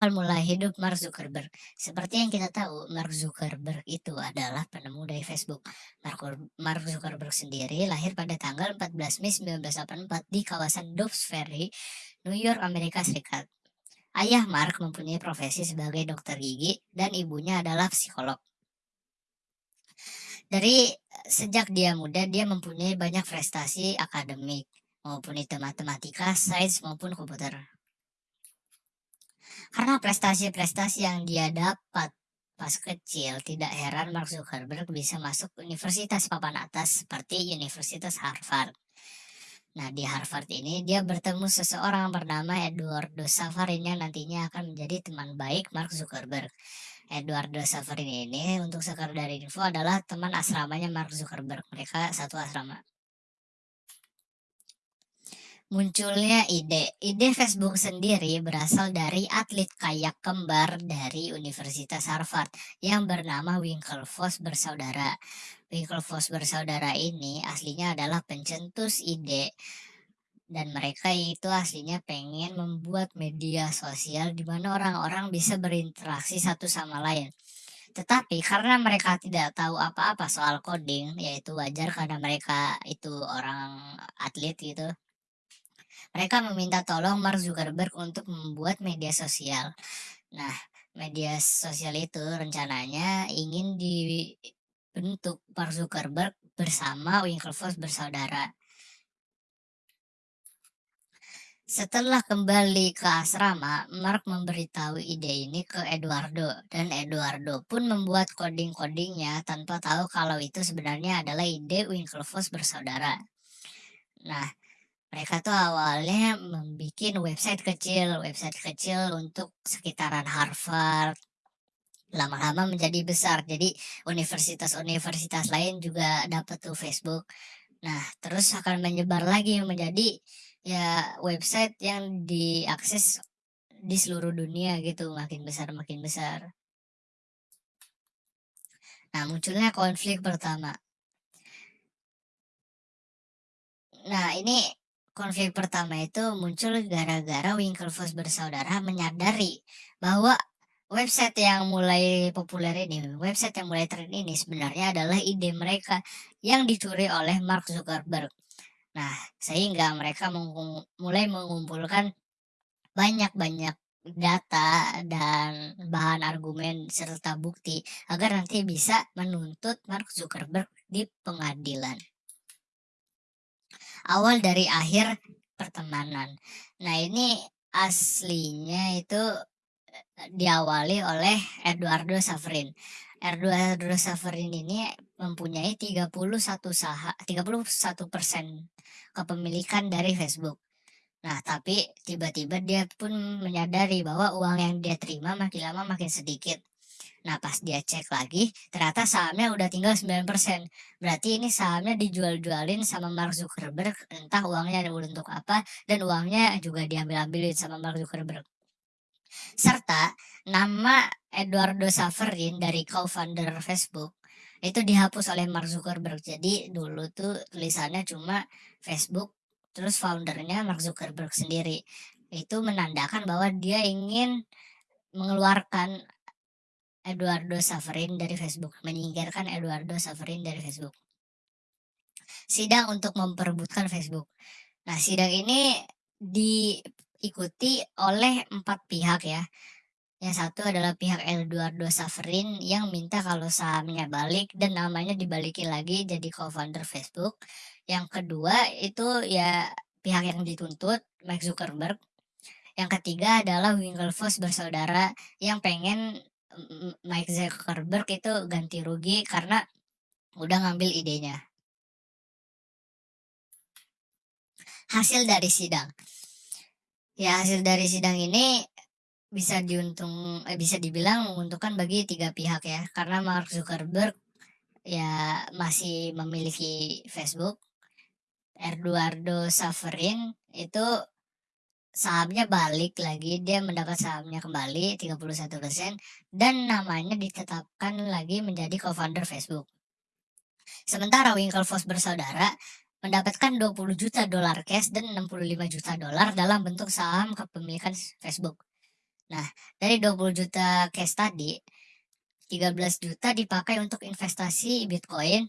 Mula hidup Mark Zuckerberg. Seperti yang kita tahu, Mark Zuckerberg itu adalah penemu dari Facebook. Mark, Mark Zuckerberg sendiri lahir pada tanggal 14 Mei 1984 di kawasan Dobbs Ferry, New York, Amerika Serikat. Ayah Mark mempunyai profesi sebagai dokter gigi dan ibunya adalah psikolog. Dari sejak dia muda, dia mempunyai banyak prestasi akademik, maupun itu matematika, sains, maupun komputer. Karena prestasi-prestasi yang dia dapat pas kecil, tidak heran Mark Zuckerberg bisa masuk universitas papan atas seperti Universitas Harvard. Nah, di Harvard ini dia bertemu seseorang bernama Eduardo Safarin yang nantinya akan menjadi teman baik Mark Zuckerberg. Eduardo Safarin ini untuk sekedar info adalah teman asramanya Mark Zuckerberg. Mereka satu asrama munculnya ide. Ide Facebook sendiri berasal dari atlet kayak kembar dari Universitas Harvard yang bernama Winklevoss bersaudara. Winklevoss bersaudara ini aslinya adalah pencetus ide dan mereka itu aslinya pengen membuat media sosial di mana orang-orang bisa berinteraksi satu sama lain. Tetapi karena mereka tidak tahu apa-apa soal coding, yaitu wajar karena mereka itu orang atlet gitu, mereka meminta tolong Mark Zuckerberg untuk membuat media sosial. Nah, media sosial itu rencananya ingin dibentuk Mark Zuckerberg bersama Winklevoss bersaudara. Setelah kembali ke asrama, Mark memberitahu ide ini ke Eduardo, dan Eduardo pun membuat coding-codingnya tanpa tahu kalau itu sebenarnya adalah ide Winklevoss bersaudara. Nah, mereka tuh awalnya membuat website kecil, website kecil untuk sekitaran Harvard. Lama-lama menjadi besar, jadi universitas-universitas lain juga dapat tuh Facebook. Nah, terus akan menyebar lagi menjadi ya website yang diakses di seluruh dunia gitu, makin besar makin besar. Nah, munculnya konflik pertama. Nah, ini Konflik pertama itu muncul gara-gara Winklevoss bersaudara menyadari bahwa website yang mulai populer ini, website yang mulai tren ini sebenarnya adalah ide mereka yang dicuri oleh Mark Zuckerberg. Nah, sehingga mereka mulai mengumpulkan banyak-banyak data dan bahan argumen serta bukti agar nanti bisa menuntut Mark Zuckerberg di pengadilan awal dari akhir pertemanan. Nah ini aslinya itu eh, diawali oleh Eduardo Saverin. Eduardo Saverin ini mempunyai 31 saha, 31 persen kepemilikan dari Facebook. Nah, tapi tiba-tiba dia pun menyadari bahwa uang yang dia terima makin lama makin sedikit. Nah pas dia cek lagi, ternyata sahamnya udah tinggal 9%. Berarti ini sahamnya dijual-jualin sama Mark Zuckerberg, entah uangnya untuk apa, dan uangnya juga diambil-ambilin sama Mark Zuckerberg. Serta nama Eduardo Saverin dari co-founder Facebook itu dihapus oleh Mark Zuckerberg. Jadi dulu tuh tulisannya cuma Facebook, terus foundernya Mark Zuckerberg sendiri. Itu menandakan bahwa dia ingin mengeluarkan Eduardo Saverin dari Facebook, menyingkirkan Eduardo Saverin dari Facebook. Sidang untuk memperebutkan Facebook. Nah, sidang ini diikuti oleh empat pihak ya. Yang satu adalah pihak Eduardo Saverin yang minta kalau sahamnya balik dan namanya dibalikin lagi jadi co-founder Facebook. Yang kedua itu ya pihak yang dituntut, Mark Zuckerberg. Yang ketiga adalah Winklevoss bersaudara yang pengen Mike Zuckerberg itu ganti rugi karena udah ngambil idenya. Hasil dari sidang. Ya hasil dari sidang ini bisa diuntung eh, bisa dibilang menguntungkan bagi tiga pihak ya karena Mark Zuckerberg ya masih memiliki Facebook Eduardo Saverin itu sahamnya balik lagi, dia mendapat sahamnya kembali 31% dan namanya ditetapkan lagi menjadi co-founder Facebook. Sementara Winklevoss bersaudara mendapatkan 20 juta dolar cash dan 65 juta dolar dalam bentuk saham kepemilikan Facebook. Nah, dari 20.000.000 cash tadi, 13.000.000 dipakai untuk investasi Bitcoin,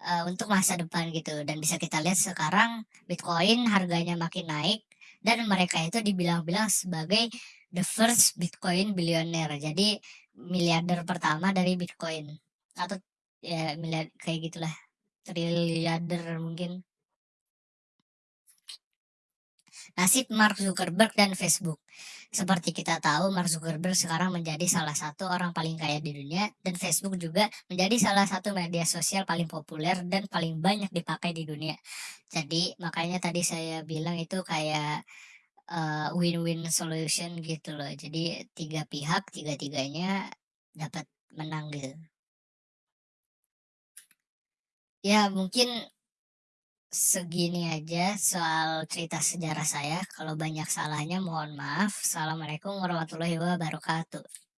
eee, untuk masa depan gitu dan bisa kita lihat sekarang Bitcoin harganya makin naik dan mereka itu dibilang-bilang sebagai the first Bitcoin billionaire. Jadi miliarder pertama dari Bitcoin atau ya miliar kayak gitulah, triliarder mungkin. Nasib Mark Zuckerberg dan Facebook. Seperti kita tahu Mark Zuckerberg sekarang menjadi salah satu orang paling kaya di dunia dan Facebook juga menjadi salah satu media sosial paling populer dan paling banyak dipakai di dunia. Jadi makanya tadi saya bilang itu kayak, eee, win-win solution gitu loh. Jadi 3 pihak, tiga-tiganya dapat menang gitu. Ya mungkin segini aja soal cerita sejarah saya, kalau banyak salahnya mohon maaf. Assalamualaikum warahmatullahi wabarakatuh.